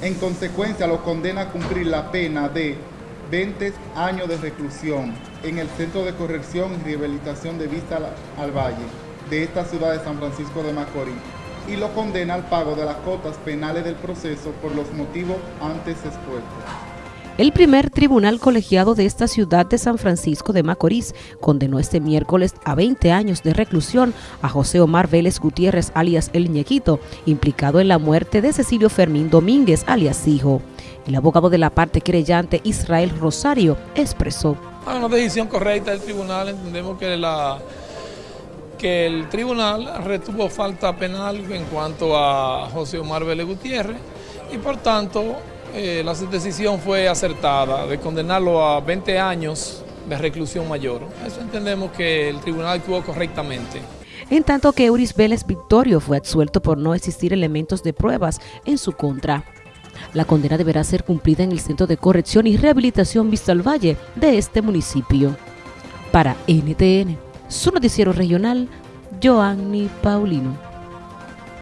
En consecuencia, lo condena a cumplir la pena de 20 años de reclusión en el Centro de Corrección y Rehabilitación de Vista al Valle de esta ciudad de San Francisco de Macorís y lo condena al pago de las cotas penales del proceso por los motivos antes expuestos. El primer tribunal colegiado de esta ciudad de San Francisco de Macorís condenó este miércoles a 20 años de reclusión a José Omar Vélez Gutiérrez alias El Ñequito, implicado en la muerte de Cecilio Fermín Domínguez alias Hijo. El abogado de la parte creyente Israel Rosario expresó. Ah, una decisión correcta del tribunal, entendemos que que el tribunal retuvo falta penal en cuanto a José Omar Vélez Gutiérrez y por tanto eh, la decisión fue acertada de condenarlo a 20 años de reclusión mayor. Eso entendemos que el tribunal actuó correctamente. En tanto que Euris Vélez Victorio fue absuelto por no existir elementos de pruebas en su contra. La condena deberá ser cumplida en el Centro de Corrección y Rehabilitación Vista al Valle de este municipio. Para NTN, su noticiero regional, Joanny Paulino.